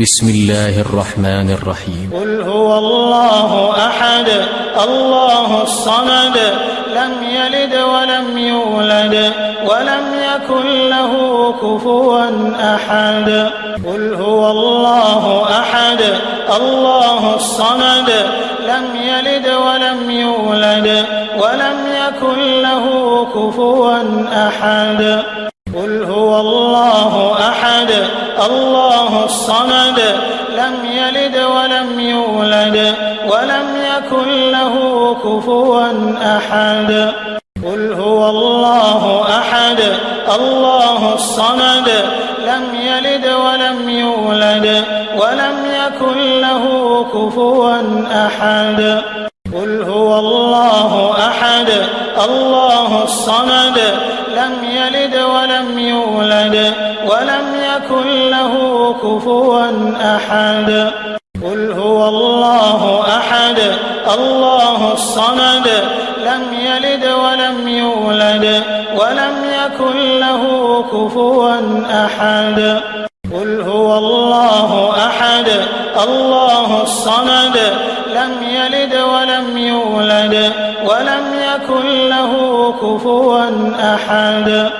بسم الله الرحمن الرحيم. قل هو الله أحد الله الصمد لم يلد ولم يولد ولم يكن له كفوا أحد. قل هو الله أحد الله الصمد لم يلد ولم يولد ولم يكن له كفوا أحد. قل هو الله أحد الله الصمد لم يلد ولم يولد ولم يكن له كفوا أحد. قل هو الله أحد الله الصمد لم يلد ولم يولد ولم يكن له كفوا أحد. قل هو الله أحد الله الصمد لم يلد ولم يولد ولم يكن له كفوا أحد. قل هو الله أحد الله الصمد لم يلد ولم يولد ولم يكن له كفوا أحد. قل هو الله أحد الله الصمد لم يلد ولم يولد ولم يكن له كفوا أحد.